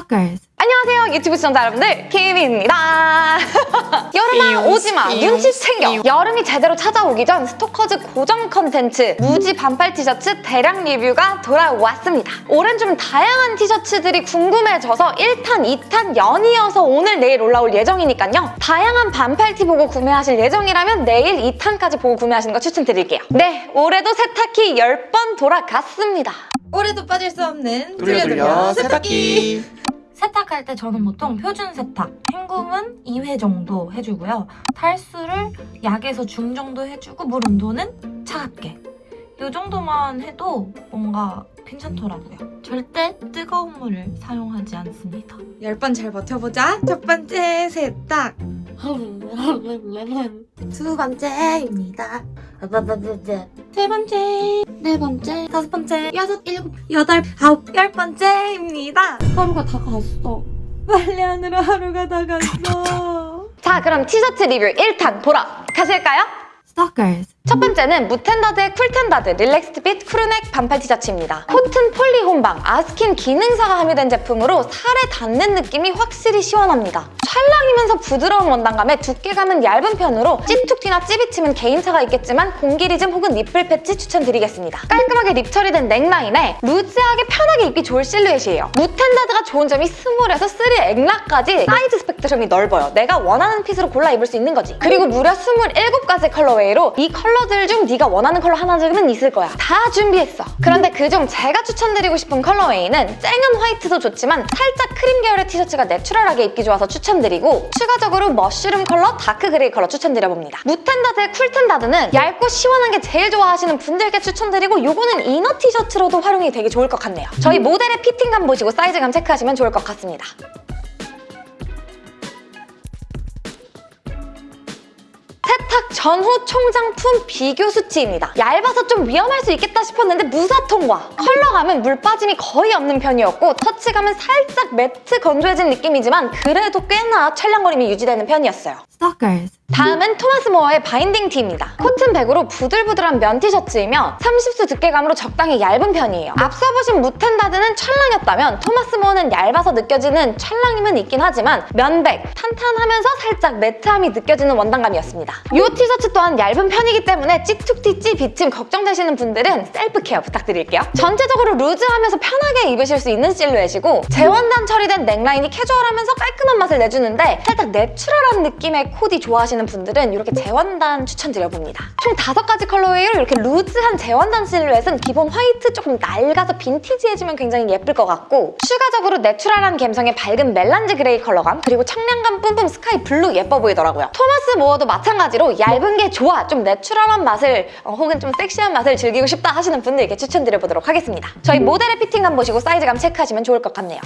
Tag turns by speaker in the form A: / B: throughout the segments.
A: Stalkers.
B: 안녕하세요 유튜브 시청자 여러분들. 키미입니다. 여름아 오지마. 눈치 챙겨. 여름이 제대로 찾아오기 전 스토커즈 고정 컨텐츠 무지 반팔 티셔츠 대량 리뷰가 돌아왔습니다. 올해는 좀 다양한 티셔츠들이 궁금해져서 1탄, 2탄 연이어서 오늘 내일 올라올 예정이니까요. 다양한 반팔 티 보고 구매하실 예정이라면 내일 2탄까지 보고 구매하시는 거 추천드릴게요. 네 올해도 세탁기 10번 돌아갔습니다
A: 올해도 빠질 수 없는
C: 돌려 돌려 세탁기
D: 세탁할 때 저는 보통 표준 세탁, 헹굼은 2회 정도 해주고요. 탈수를 약에서 중 정도 해주고 물 온도는 차갑게. 이 정도만 해도 뭔가 괜찮더라고요. 절대 뜨거운 물을 사용하지 않습니다.
A: 10번 잘 버텨보자. 첫 번째 세탁. 두 번째입니다. 세 번째, 네 번째, 다섯 번째, 여섯, 일곱, 여덟, 아홉, 열 번째입니다. 하루가 다 갔어. 빨리 하느라 하루가 다 갔어.
B: 자 그럼 티셔츠 리뷰 1탄 돌아가실까요?
A: Stalkers.
B: 첫 번째는 무탠다드의 쿨탠다드 relaxed fit crew neck 반팔 티셔츠입니다. 코튼 폴리 혼방 아스킨 기능사가 함유된 제품으로 살에 닿는 느낌이 확실히 시원합니다. 찰랑이면서 부드러운 원단감에 두께감은 얇은 편으로 찌툭튀나 찌비침은 개인차가 있겠지만 공기리즘 혹은 nipple patch 추천드리겠습니다. 깔끔하게 rib 처리된 넥라인에 루즈하게 편하게 입기 좋을 실루엣이에요. 무탠다드가 좋은 점이 스몰에서 3 엑라까지 사이즈 스펙트럼이 넓어요. 내가 원하는 핏으로 골라 입을 수 있는 거지. 그리고 무려 27가지 colorway로 이 컬러 들 중 네가 원하는 컬러 하나쯤은 있을 거야. 다 준비했어. 그런데 그중 제가 추천드리고 싶은 colorway는 쨍한 화이트도 좋지만 살짝 크림 계열의 티셔츠가 내추럴하게 입기 좋아서 추천드리고 추가적으로 mushroom 컬러, dark gray 컬러 추천드려봅니다. 무탠다드의 쿨탠다드는 얇고 시원한 게 제일 좋아하시는 분들께 추천드리고 요거는 inner 티셔츠로도 활용이 되게 좋을 것 같네요. 저희 모델의 피팅감 보시고 사이즈감 체크하시면 좋을 것 같습니다. 세탁 전후 총장품 비교 수치입니다. 얇아서 좀 위험할 수 있겠다 싶었는데 무사 통과 컬러감은 물 빠짐이 거의 없는 편이었고 터치감은 살짝 매트 건조해진 느낌이지만 그래도 꽤나 찰랑거림이 유지되는 편이었어요.
A: Stalkers.
B: 다음은 토마스 모어의 바인딩 티입니다. 코튼 백으로 부들부들한 면 티셔츠이며 30수 두께감으로 적당히 얇은 편이에요. 앞서 보신 무탠다드는 찰랑이었다면 토마스 모어는 얇아서 느껴지는 찰랑임은 있긴 하지만 면백, 탄탄하면서 살짝 매트함이 느껴지는 원단감이었습니다. 이 티셔츠 또한 얇은 편이기 때문에 찌툭튀 찌 비침 걱정되시는 분들은 self care 부탁드릴게요. 전체적으로 루즈하면서 편하게 입으실 수 있는 실루엣이고 재원단 처리된 넥라인이 캐주얼하면서 깔끔한 맛을 내주는데 살짝 natural한 느낌의 코디 좋아하시는 분들은 이렇게 재원단 추천드려봅니다. 총 다섯 가지 colorway로 이렇게 loose한 재원단 실루엣은 기본 화이트 조금 낡아서 빈티지해지면 굉장히 예쁠 것 같고 추가적으로 natural한 감성의 밝은 melange 그레이 컬러감 그리고 청량감 뿜뿜 스카이 블루 예뻐 보이더라고요. 토마스 모어도 마찬가지로 얇은 게 좋아 좀 natural한 맛을 어, 혹은 좀 섹시한 맛을 즐기고 싶다 하시는 분들께 추천드려보도록 하겠습니다. 저희 모델의 피팅감 보시고 사이즈감 체크하시면 좋을 것 같네요.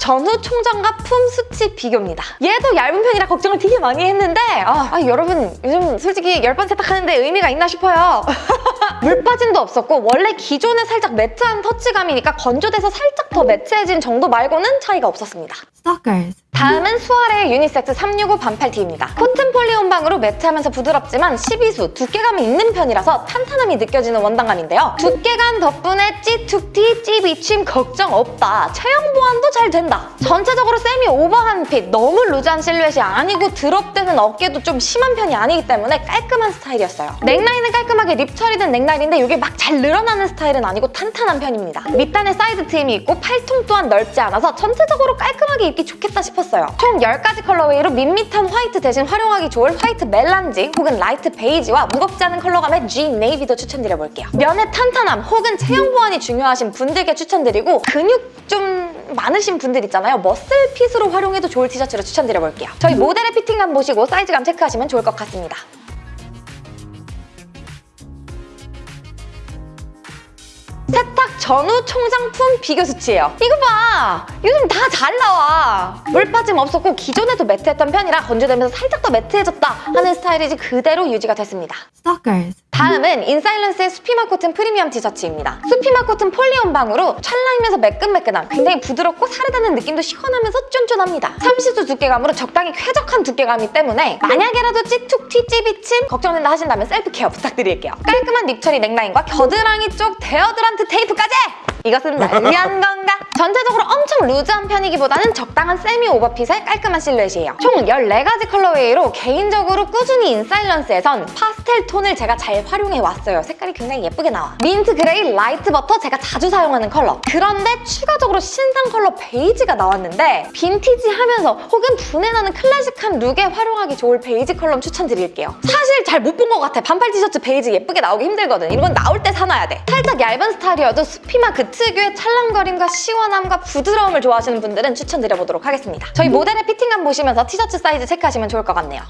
B: 전후 총장과 품 수치 비교입니다. 얘도 얇은 편이라 걱정을 되게 많이 했는데 아, 아, 여러분 요즘 솔직히 10번 세탁하는데 의미가 있나 싶어요. 물 빠짐도 없었고 원래 기존에 살짝 matte한 터치감이니까 건조돼서 살짝 더 matte해진 정도 말고는 차이가 없었습니다.
A: Stalkers.
B: 다음은 수아레의 유니섹스 365 반팔티입니다. 코튼 폴리온방으로 matte하면서 부드럽지만 12수, 두께감이 있는 편이라서 탄탄함이 느껴지는 원단감인데요. 두께감 덕분에 찌툭티, 찌비침 걱정 없다. 체형 보완도 잘 된다. 전체적으로 세미 오버한 fit, 너무 loose한 실루엣이 아니고 drop되는 어깨도 좀 심한 편이 아니기 때문에 깔끔한 스타일이었어요. 넥라인은 깔끔하게 rib 처리된 넥라인인데 이게 막 잘 늘어나는 스타일은 아니고 탄탄한 편입니다. 밑단에 사이드 트임이 있고 팔통 또한 넓지 않아서 전체적으로 깔끔하게 입기 좋겠다 싶었어요. 총 10가지 colorway로 밋밋한 화이트 대신 활용하기 좋을 화이트 melange 혹은 light 베이지와 무겁지 않은 컬러감의 G 네이비도 추천드려볼게요. 면의 탄탄함 혹은 체형 보완이 중요하신 분들께 추천드리고 근육 좀 많으신 분들 있잖아요. muscle fit으로 활용해도 좋을 티셔츠를 추천드려볼게요. 저희 모델의 피팅감 보시고 사이즈감 체크하시면 좋을 것 같습니다. 세탁 전후 총장품 비교 수치예요. 이거 봐! 요즘 다 잘 나와. 물 빠짐 없었고 기존에도 matte했던 편이라 건조되면서 살짝 더 matte해졌다 하는 스타일이지 그대로 유지가 됐습니다.
D: Stalkers.
B: 다음은 인사일런스의 수피마 코튼 프리미엄 티셔츠입니다. 수피마 코튼 폴리온 방으로 찰랑이면서 매끈매끈함, 굉장히 부드럽고 살에닿는 느낌도 시원하면서 쫀쫀합니다. 30수 두께감으로 적당히 쾌적한 두께감이기 때문에 만약에라도 찌툭튀 찌비침 걱정된다 하신다면 self care 부탁드릴게요. 깔끔한 rib 처리 넥라인과 겨드랑이 쪽 deodorant 테이프까지! 이것은 날 위한 건가? 전체적으로 엄청 loose한 편이기보다는 적당한 세미 오버핏의 깔끔한 실루엣이에요. 총 14가지 colorway로 개인적으로 꾸준히 인사일런스에선 파스텔 톤을 제가 잘 활용해왔어요. 색깔이 굉장히 예쁘게 나와. 민트 그레이 light 버터 제가 자주 사용하는 컬러. 그런데 추가적으로 신상 컬러 베이지가 나왔는데 빈티지 하면서 혹은 부내나는 클래식한 룩에 활용하기 좋을 베이지 컬러 추천드릴게요. 사실 잘 못 본 것 같아. 반팔 티셔츠 베이지 예쁘게 나오기 힘들거든. 이건 나올 때 사놔야 돼. 살짝 얇은 스타일이어도 수피마 그 특유의 찰랑거림과 시원함과 부드러움을 좋아하시는 분들은 추천드려보도록 하겠습니다. 저희 모델의 피팅감 보시면서 티셔츠 사이즈 체크하시면 좋을 것 같네요.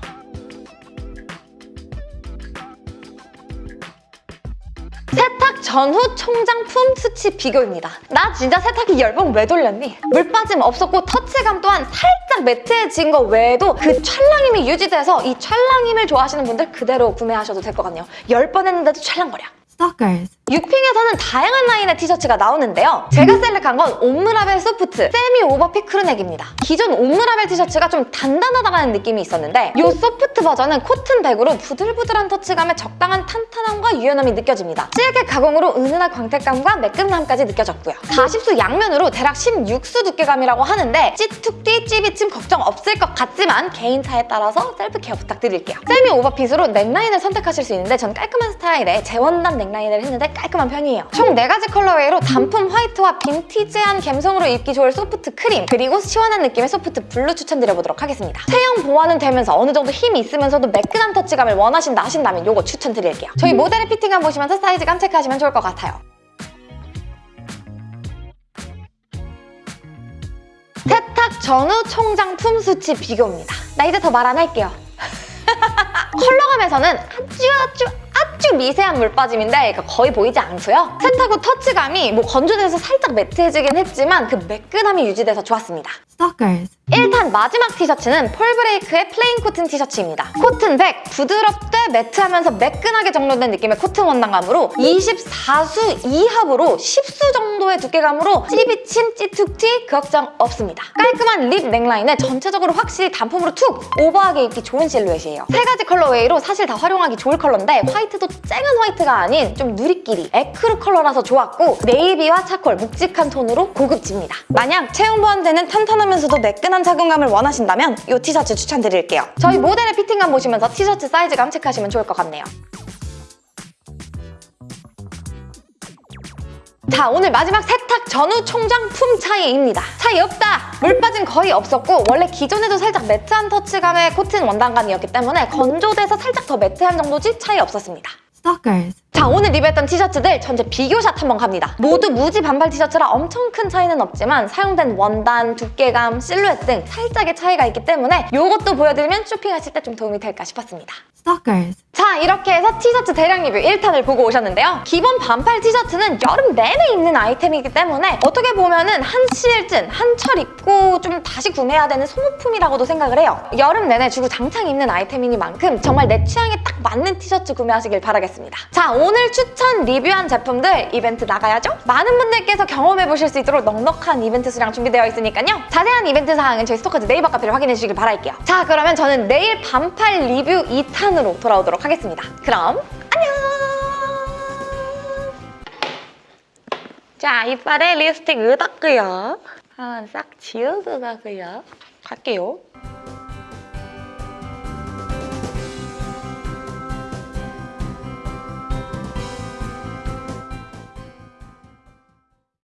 B: 세탁 전후 총장품 수치 비교입니다. 나 진짜 세탁기 열번 왜 돌렸니? 물 빠짐 없었고 터치감 또한 살짝 matte해진 거 외에도 그 찰랑임이 유지돼서 이 찰랑임을 좋아하시는 분들 그대로 구매하셔도 될 것 같네요. 열 번 했는데도 찰랑거려.
D: Stalkers.
B: 유핑에서는 다양한 라인의 티셔츠가 나오는데요. 제가 select한 건 옴므라벨 soft semi over fit crew neck입니다. 기존 옴므라벨 티셔츠가 좀 단단하다는 느낌이 있었는데 이 soft 버전은 코튼 100으로 부들부들한 터치감에 적당한 탄탄함과 유연함이 느껴집니다. 실켓 가공으로 은은한 광택감과 매끈함까지 느껴졌고요. 40수 양면으로 대략 16수 두께감이라고 하는데 찌툭튀 찌비침 걱정 없을 것 같지만 개인차에 따라서 self care 부탁드릴게요. 세미 오버핏으로 넥라인을 선택하실 수 있는데 전 깔끔한 스타일의 재원단 넥라인을 했는데 깔끔한 편이에요. 총 4가지 colorway로 단품 화이트와 빈티지한 감성으로 입기 좋을 soft 크림 그리고 시원한 느낌의 soft 블루 추천드려보도록 하겠습니다. 체형 보완은 되면서 어느 정도 힘이 있으면서도 매끈한 터치감을 원하신다 하신다면 이거 추천드릴게요. 저희 모델의 피팅감 보시면서 사이즈감 체크하시면 좋을 것 같아요. 세탁 전후 총장 품 수치 비교입니다. 나 이제 더 말 안 할게요. 컬러감에서는 아주 아주 아주 미세한 물 빠짐인데 그러니까 거의 보이지 않고요. 세탁 후 터치감이 뭐 건조돼서 살짝 matte해지긴 했지만 그 매끈함이 유지돼서 좋았습니다.
D: Stalkers.
B: 1탄 마지막 티셔츠는 폴브레이크의 plain 코튼 티셔츠입니다. 코튼 100, 부드럽되 matte하면서 매끈하게 정돈된 느낌의 코튼 원단감으로 24수 2합으로 10수 정도의 두께감으로 찌비침, 찌툭튀 그 걱정 없습니다. 깔끔한 rib 넥라인에 전체적으로 확실히 단품으로 툭 오버하게 입기 좋은 실루엣이에요. 세 가지 colorway로 사실 다 활용하기 좋을 컬러인데 화이트도 쨍한 화이트가 아닌 좀 누리끼리 ecru 컬러라서 좋았고 네이비와 차콜 묵직한 톤으로 고급집니다. 만약 체형 보완되는 탄탄 하면서도 매끈한 착용감을 원하신다면 이 티셔츠 추천드릴게요. 저희 모델의 피팅감 보시면서 티셔츠 사이즈감 체크하시면 좋을 것 같네요. 자 오늘 마지막 세탁 전후 총장품 차이입니다. 차이 없다! 물 빠짐 거의 없었고 원래 기존에도 살짝 매트한 터치감의 코튼 원단감이었기 때문에 건조돼서 살짝 더 매트한 정도지 차이 없었습니다.
D: Stalkers.
B: 자 오늘 리뷰했던 티셔츠들 전체 비교샷 한번 갑니다. 모두 무지 반팔 티셔츠라 엄청 큰 차이는 없지만 사용된 원단, 두께감, 실루엣 등 살짝의 차이가 있기 때문에 이것도 보여드리면 쇼핑하실 때 좀 도움이 될까 싶었습니다.
D: Stalkers.
B: 자 이렇게 해서 티셔츠 대량 리뷰 1탄을 보고 오셨는데요. 기본 반팔 티셔츠는 여름 내내 입는 아이템이기 때문에 어떻게 보면 은 한 시즌 한철 입고 좀 다시 구매해야 되는 소모품이라고도 생각을 해요. 여름 내내 주로 장창 입는 아이템이니만큼 정말 내 취향에 딱 맞는 티셔츠 구매하시길 바라겠습니다. 자 오늘 추천 리뷰한 제품들 이벤트 나가야죠? 많은 분들께서 경험해보실 수 있도록 넉넉한 이벤트 수량 준비되어 있으니까요. 자세한 이벤트 사항은 저희 스토커즈 네이버 카페를 확인해 주시길 바랄게요. 자 그러면 저는 내일 반팔 리뷰 2탄으로 돌아오도록 하겠습니다. 그럼 안녕! 자, 이빨에 립스틱 으닦고요. 한번 싹 지우고 가고요. 갈게요.